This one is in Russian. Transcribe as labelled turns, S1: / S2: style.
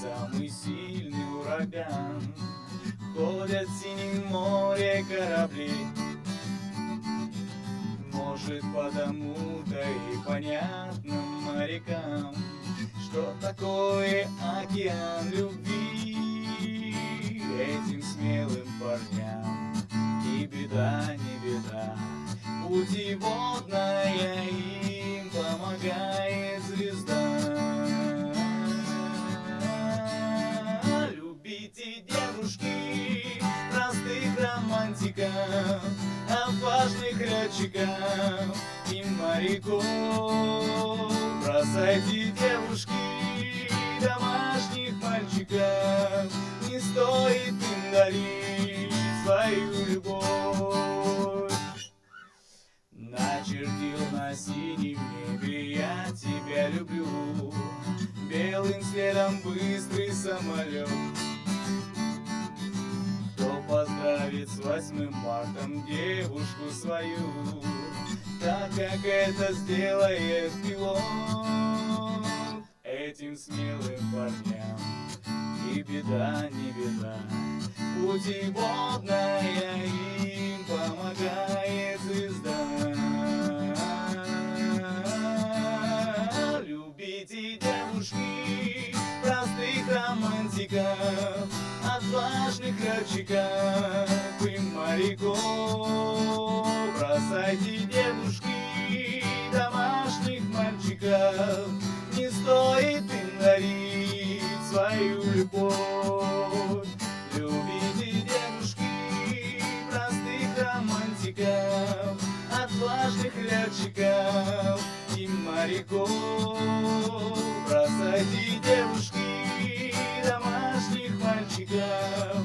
S1: самый сильный ураган. Ходят в синем море корабли, Может, потому-то и понятно морякам, Что такое океан любви Этим смелым парням. И беда, не беда, путеводная романтиков, Отважных летчиков и моряков. Бросайте девушки, домашних мальчиков, Не стоит им дарить свою любовь. Начертил на синем небе я тебя люблю Белым следом быстрый самолет 8 марта девушку свою Так как это сделает пилот. Этим смелым парням И беда, не беда. Путеводная им помогает звезда. Любите девушки, простых романтиков Отважных летчиков стариков, бросайте дедушки домашних мальчиков, не стоит им дарить свою любовь. Любите дедушки простых романтиков, отважных летчиков и моряков, бросайте девушки домашних мальчиков.